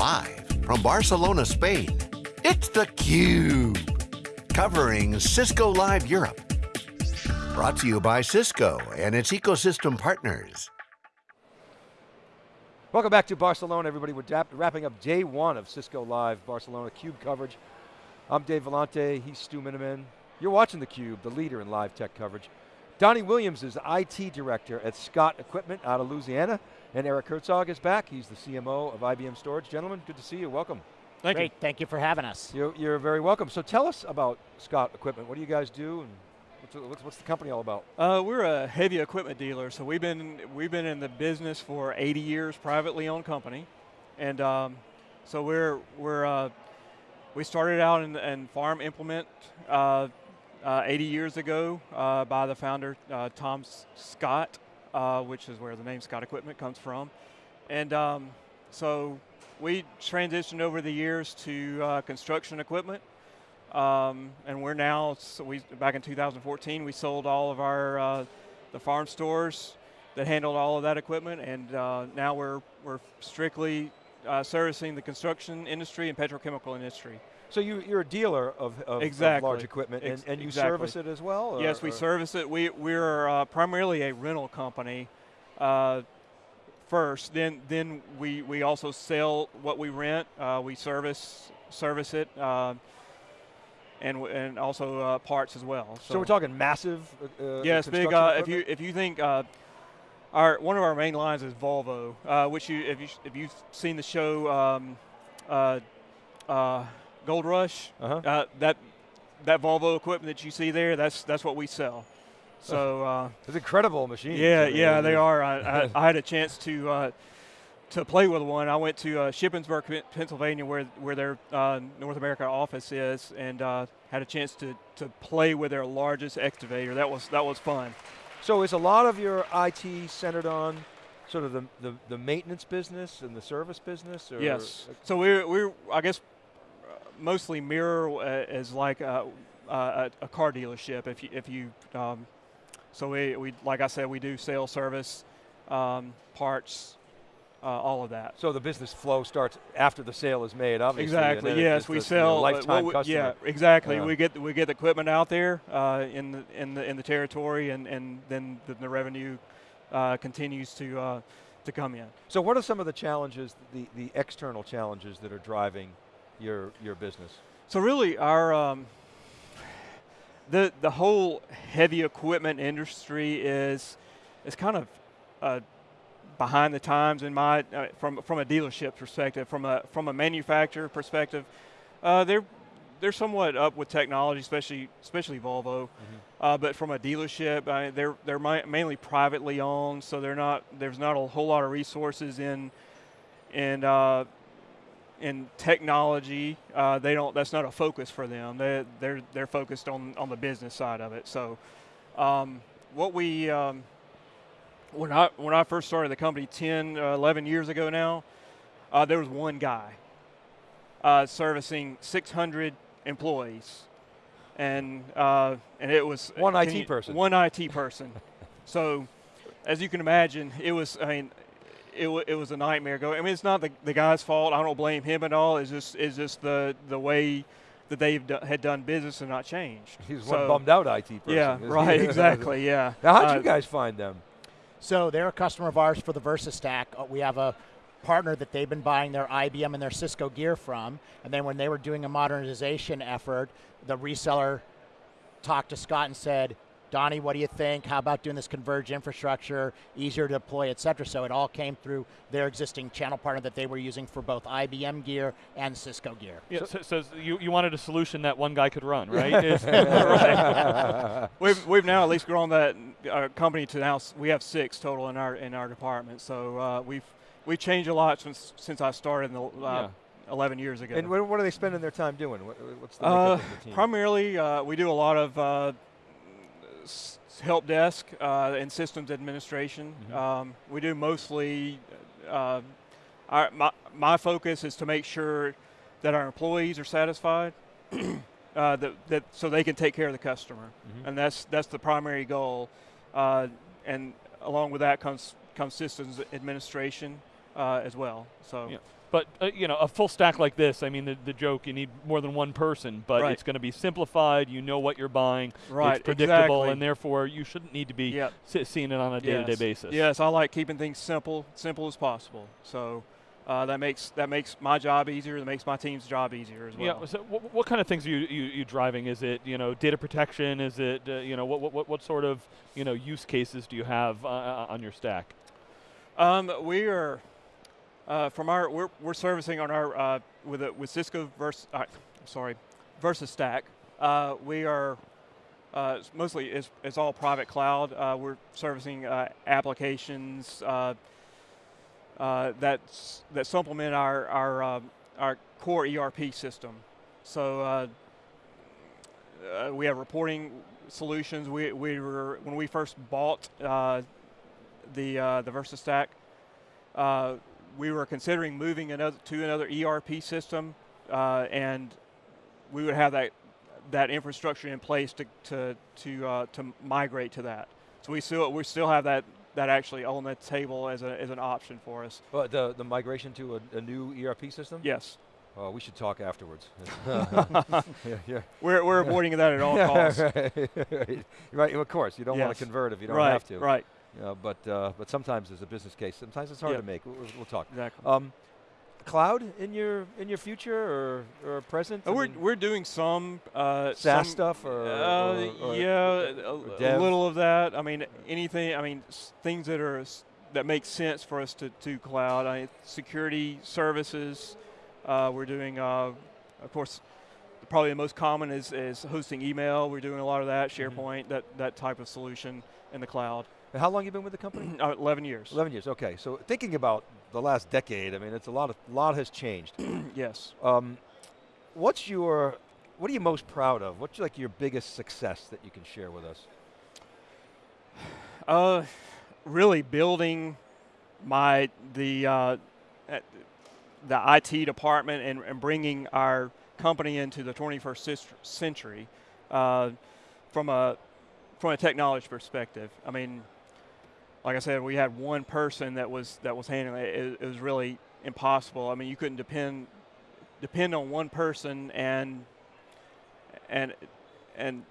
Live from Barcelona, Spain, it's theCUBE. Covering Cisco Live Europe. Brought to you by Cisco and its ecosystem partners. Welcome back to Barcelona, everybody. We're wrapping up day one of Cisco Live Barcelona CUBE coverage. I'm Dave Vellante, he's Stu Miniman. You're watching theCUBE, the leader in live tech coverage. Donnie Williams is IT Director at Scott Equipment out of Louisiana, and Eric Herzog is back. He's the CMO of IBM Storage. Gentlemen, good to see you, welcome. Thank Great, you. thank you for having us. You're, you're, very welcome. So tell us about Scott Equipment. What do you guys do, and what's, what's the company all about? Uh, we're a heavy equipment dealer, so we've been we've been in the business for 80 years, privately owned company, and um, so we're we're uh, we started out in, in farm implement uh, uh 80 years ago uh, by the founder uh, Tom Scott, which is where the name Scott Equipment comes from, and um, so we transitioned over the years to construction equipment. Um, and we're now, so we, back in 2014, we sold all of our, uh, the farm stores that handled all of that equipment, and uh, now we're, we're strictly uh, servicing the construction industry and petrochemical industry. So you, you're a dealer of, of, exactly. of large equipment, and, and you exactly. service it as well? Or, yes, we or? service it. We, we're uh, primarily a rental company uh, first, then, then we, we also sell what we rent. Uh, we service, service it and and also uh, parts as well. So, so, we're talking massive. Uh, uh yes, big. Uh, if you if you think uh, our one of our main lines is Volvo, uh, which you if you if you've seen the show um, Gold Rush, -huh. that that Volvo equipment that you see there, that's that's what we sell. So it's incredible machines. Yeah, yeah, they are. I, I, I, had a chance to to play with one, I went to uh, Shippensburg, Pennsylvania, where where their uh, North America office is, and uh, had a chance to to play with their largest excavator. That was that was fun. So is a lot of your IT centered on sort of the, the, the maintenance business and the service business? yes. So we're, we're, I guess, mostly mirror uh, as like a, a, a, car dealership. If you, if you um, so we, we, like I said, we do sales service, um, parts, uh, all of that. So the business flow starts after the sale is made, obviously. Exactly. Yes, we sell you know, lifetime well, customer. Yeah, exactly. We get we get the equipment out there uh, in the in the in the territory, and and then the, the revenue uh, continues to uh, to come in. So what are some of the challenges, the the external challenges that are driving your your business? So really, our um, the the whole heavy equipment industry is is kind of uh, behind the times in my uh, from from a dealership perspective, from a from a manufacturer perspective, uh, they're they're somewhat up with technology, especially especially Volvo. Mm -hmm. uh, but from a dealership, I they're they're mainly privately owned, so they're not there's not a whole lot of resources in in uh, in technology. Uh, they don't that's not a focus for them. They they're they're focused on on the business side of it. So um, what we um, when I, when I first started the company 10, uh, 11 years ago now, uh, there was one guy uh, servicing 600 employees. And, uh, and it was- One IT person. One IT person. so as you can imagine, it was, I mean, it, it was a nightmare. Go. I mean, it's not the, the guy's fault. I don't blame him at all. It's just, it's just the, the way that they had done business and not changed. He's so, one bummed out IT person. Yeah, right, exactly, yeah. Now, how'd uh, you guys find them? So they're a customer of ours for the VersaStack. Uh, we have a partner that they've been buying their IBM and their Cisco gear from. And then when they were doing a modernization effort, the reseller talked to Scott and said, Donnie, what do you think? How about doing this converged infrastructure, easier to deploy, et cetera? So it all came through their existing channel partner that they were using for both IBM gear and Cisco gear. Yeah, so, so, so you, you wanted a solution that one guy could run, right? right. We've, we've now at least grown that our company to now, we have six total in our, in our department. So uh, we've, we've changed a lot since, since I started in the, uh, yeah. 11 years ago. And what are they spending their time doing? what's the, uh, the team? Primarily, uh, we do a lot of uh, help desk uh, and systems administration. Mm -hmm. um, we do mostly, uh, our, my, my focus is to make sure that our employees are satisfied, uh, that, that so they can take care of the customer. Mm -hmm. And that's, that's the primary goal. Uh, and along with that comes, comes systems administration. uh, as well. So Yeah. But uh, you know, a full stack like this, I mean, the, the joke you need more than one person, but Right. it's going to be simplified. You know what you're buying. Right, It's predictable, exactly. and therefore you shouldn't need to be si- seeing it on a day-to-day yes. basis. Yes, I like keeping things simple, simple as possible. So uh, that makes that makes my job easier. That makes my team's job easier as well. Yeah. So, what, what kind of things are you, you, you driving? Is it you know data protection? Is it uh, you know what, what what what sort of you know use cases do you have uh, uh, on your stack? Um, we are uh, from our we're, we're servicing on our uh, with a, with Cisco Vers uh, sorry Versa Stack. Uh, we are uh, it's mostly it's, it's all private cloud. Uh, we're servicing uh, applications uh, uh, that's that supplement our our um, our core ERP system. So uh, uh, we have reporting solutions. We, we were when we first bought uh, the uh, the Versa Stack, uh, we were considering moving another to another ERP system, uh, and we would have that that infrastructure in place to to to uh, to migrate to that. So we still we still have that that actually on the table as a as an option for us. Well, the the migration to a, a new ERP system. Yes, Oh, we should talk afterwards. yeah, yeah. we're we're avoiding that at all costs. right, Of course, you don't want to convert if you don't right, have to. Right, right, You know, but uh, but sometimes there's a business case. Sometimes it's hard Yeah. to make. We'll, we'll- talk. exactly. Um, cloud in your in your future or or present? Uh, we're mean, we're doing some uh, SaaS some, stuff or, uh, or- or- yeah, a, a little of that. I mean, anything. I mean, things that are s- that make sense for us to to cloud. I, security services. Uh, we're doing, uh, of course, probably the most common is is hosting email. We're doing a lot of that. Mm-hmm. SharePoint, that that type of solution in the cloud. How long you been with the company? Uh, Eleven years. Eleven years. Okay, so thinking about the last decade, I mean, it's a lot of lot has changed. yes. Um, what's your what are you most proud of? What's like your biggest success that you can share with us? Uh, really building my the uh, uh, the IT department and, and bringing our company into the 21st century uh, from a from a technology perspective. I mean, like I said, we had one person that was that was handling it. It, it was really impossible. I mean, you couldn't depend depend on one person and and and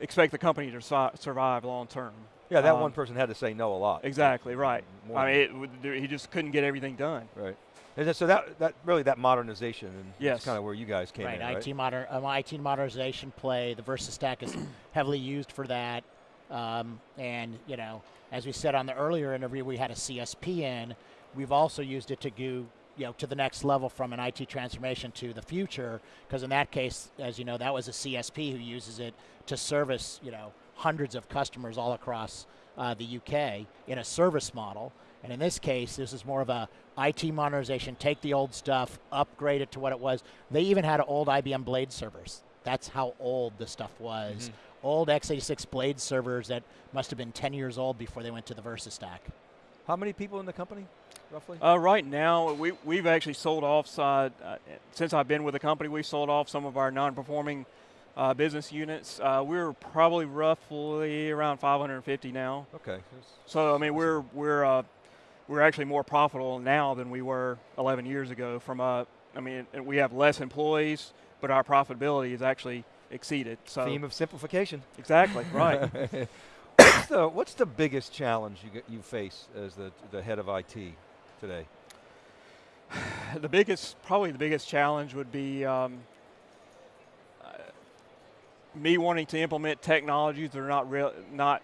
expect the company to si- survive long term. Yeah, that Um, one person had to say no a lot. Exactly right. More I mean, it, he just couldn't get everything done. right. And so that that really that modernization and Yes. kind of where you guys came right, in, right? IT moder- um, IT modernization play. The Versa Stack is heavily used for that. Um, and you know, as we said on the earlier interview, we had a CSP in. We've also used it to go, you know, to the next level from an IT transformation to the future. Because in that case, as you know, that was a CSP who uses it to service, you know, hundreds of customers all across uh, the UK in a service model. And in this case, this is more of a IT modernization. Take the old stuff, upgrade it to what it was. They even had old IBM Blade servers. That's how old the stuff was. Old x86 Blade servers that must have been 10 years old before they went to the Versa stack. How many people in the company, roughly? Uh, right now, we, we've actually sold off, side, uh, since I've been with the company, we've sold off some of our non performing uh, business units. Uh, we're probably roughly around 550 now. okay. So, I mean, we're, we're, uh, we're actually more profitable now than we were 11 years ago. From a, I mean, we have less employees, but our profitability is actually exceeded. So, Theme of simplification. exactly, right. what's, the, what's the biggest challenge you, you face as the, the head of IT today? the biggest, probably the biggest challenge would be um, uh, me wanting to implement technologies that are not real, not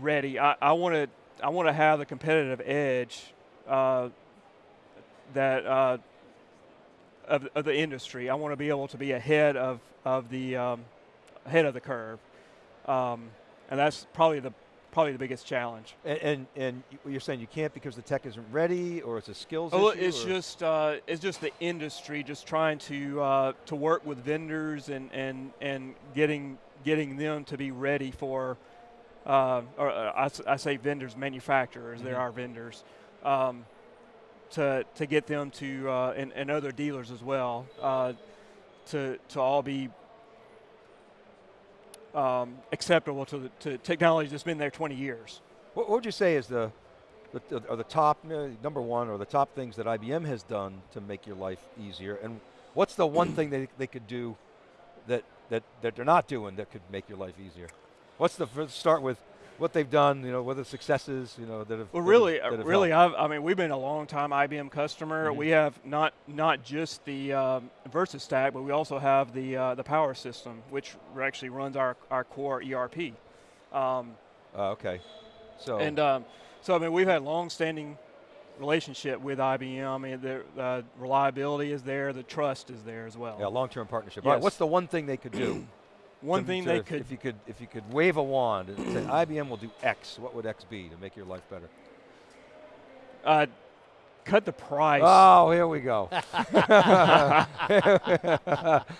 ready. I, I want to, I want to have the competitive edge uh, that uh, of, of the industry. I want to be able to be ahead of of the um, ahead of the curve, um, and that's probably the probably the biggest challenge. And, and, and you- you're saying you can't because the tech isn't ready or it's a skills Oh, issue? it's or- just uh, it's just the industry just trying to uh, to work with vendors and, and, and getting getting them to be ready for, uh, or uh, I, I say vendors, manufacturers. There Mhm. are vendors, um, to to get them to uh, and, and other dealers as well uh, to to all be um, acceptable to the to technology that's been there 20 years. What, would you say is the the, are the top uh, number one or the top things that IBM has done to make your life easier, and what's the one thing they, they could do that, that, that they're not doing that could make your life easier? What's the start with what they've done? You know, what the successes? You know, that have Well, really, that have really. I've, I mean, we've been a long time IBM customer. Mhm. We have not not just the um, Versa stack, but we also have the uh, the Power System, which actually runs our our core ERP. Um, Uh, okay, so And um, so, I mean, we've had long-standing relationship with IBM. I mean, the uh, reliability is there, the trust is there as well. yeah, long-term partnership. All right, Yes. what's the one thing they could do? One to- thing to- they could if you could, if you could wave a wand and say IBM will do X, what would X be to make your life better? uh, cut the price. Oh, here we go.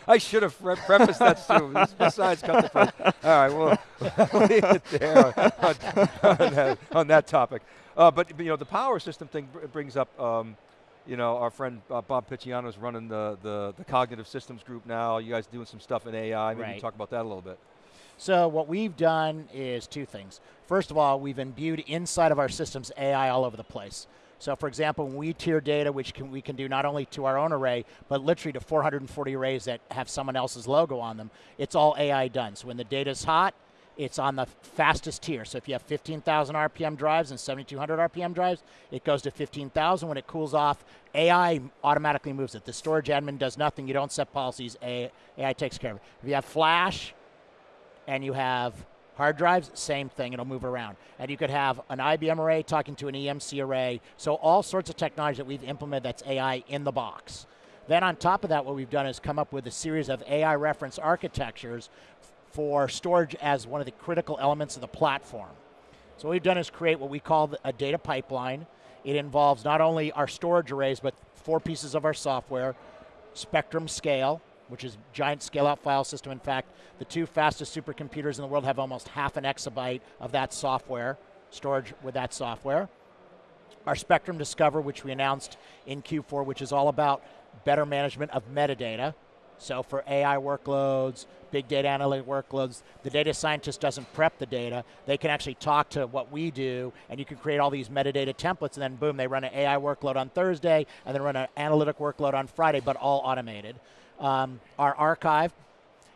I should have pre- prefaced that soon. Besides, cut the price. All right, well, leave it there on, on- on that, on that topic. Uh, but you know, the power system thing br- brings up. Um, you know, our friend uh, Bob Picciano is running the, the the cognitive systems group now. You guys doing some stuff in AI. Maybe Right. talk about that a little bit. So what we've done is two things. First of all, we've imbued inside of our systems AI all over the place. So for example, when we tier data, which can, we can do not only to our own array, but literally to 440 arrays that have someone else's logo on them, it's all AI done. So when the data's hot, it's on the fastest tier. So if you have 15,000 RPM drives and 7,200 RPM drives, it goes to 15,000. When it cools off, AI automatically moves it. The storage admin does nothing. You don't set policies. AI, takes care of it. If you have flash, and you have hard drives, same thing, it'll move around. And you could have an IBM array talking to an EMC array. So all sorts of technology that we've implemented that's AI in the box. Then on top of that, what we've done is come up with a series of AI reference architectures for storage as one of the critical elements of the platform. So what we've done is create what we call a data pipeline. It involves not only our storage arrays, but four pieces of our software, Spectrum Scale, which is giant scale-out file system. In fact, the two fastest supercomputers in the world have almost half an exabyte of that software, storage with that software. Our Spectrum Discover, which we announced in Q4, which is all about better management of metadata. So for AI workloads, big data analytic workloads, the data scientist doesn't prep the data. They can actually talk to what we do, and you can create all these metadata templates, and then boom, they run an AI workload on Thursday, and then run an analytic workload on Friday, but all automated. Um, our archive,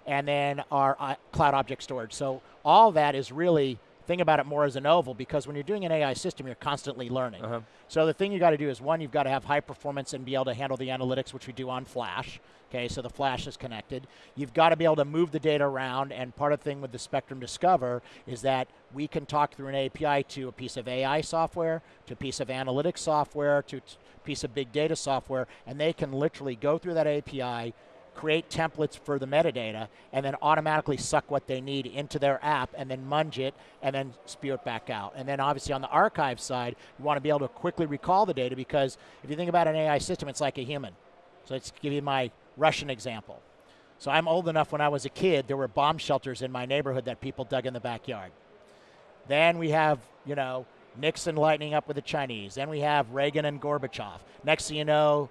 and then our uh, cloud object storage. So all that is really think about it more as an oval because when you're doing an AI system, you're constantly learning. Uh-huh. So the thing you got to do is one, you've got to have high performance and be able to handle the analytics, which we do on Flash. Okay, so the Flash is connected. You've got to be able to move the data around, and part of the thing with the Spectrum Discover is that we can talk through an API to a piece of AI software, to a piece of analytics software, to a piece of big data software, and they can literally go through that API, create templates for the metadata, and then automatically suck what they need into their app and then munge it and then spew it back out. And then obviously on the archive side, you want to be able to quickly recall the data because if you think about an AI system, it's like a human. So let's give you my Russian example. So I'm old enough when I was a kid, there were bomb shelters in my neighborhood that people dug in the backyard. Then we have, you know, Nixon lightening up with the Chinese. Then we have Reagan and Gorbachev. Next thing you know,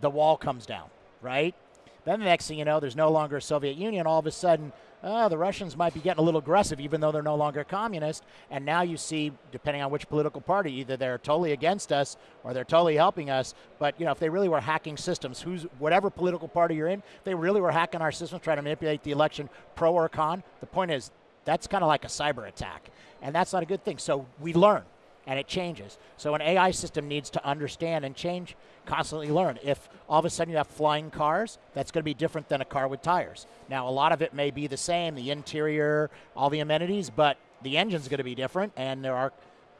the wall comes down, right? Then the next thing you know, there's no longer a Soviet Union. All of a sudden, oh, the Russians might be getting a little aggressive, even though they're no longer communist. And now you see, depending on which political party, either they're totally against us or they're totally helping us. But you know, if they really were hacking systems, who's whatever political party you're in, they really were hacking our systems, trying to manipulate the election, pro or con. The point is, that's kind of like a cyber attack, and that's not a good thing. So we learn and it changes. So an AI system needs to understand and change, constantly learn. If all of a sudden you have flying cars, that's going to be different than a car with tires. Now, a lot of it may be the same, the interior, all the amenities, but the engine's going to be different. And there are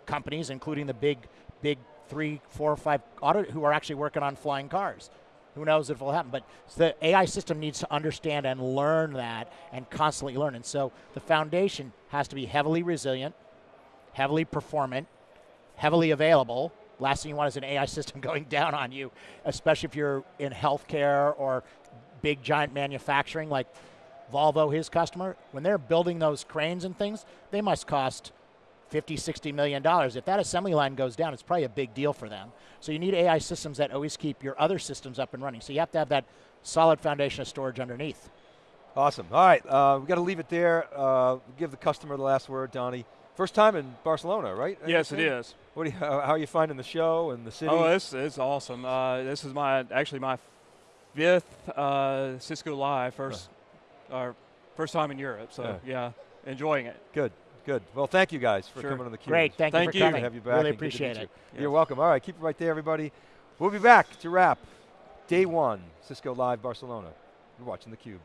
companies, including the big, big three, four, five auto, who are actually working on flying cars. Who knows if it'll happen? But the AI system needs to understand and learn that and constantly learn. And so the foundation has to be heavily resilient, heavily performant, heavily available. Last thing you want is an AI system going down on you, especially if you're in healthcare or big giant manufacturing like Volvo, his customer. When they're building those cranes and things, they must cost 50, 60 million dollars. If that assembly line goes down, it's probably a big deal for them. So you need AI systems that always keep your other systems up and running. So you have to have that solid foundation of storage underneath. Awesome. All right, uh, we got to leave it there. Uh, give the customer the last word, Donnie. First time in Barcelona, right? Yes, it understand? is. What do you, how, how are you finding the show and the city? Oh, it's it's awesome. Uh, this is my actually my fifth uh, Cisco Live first, our first time in Europe. So yeah, enjoying it. good, good. Well, thank you guys for Sure. coming on the cube. Great. Thank, Thank you you. for Good to coming. have you back. Really and good to meet appreciate you. it. You're Yes. welcome. All right, keep it right there, everybody. We'll be back to wrap day one, Cisco Live Barcelona. You're watching the Cube.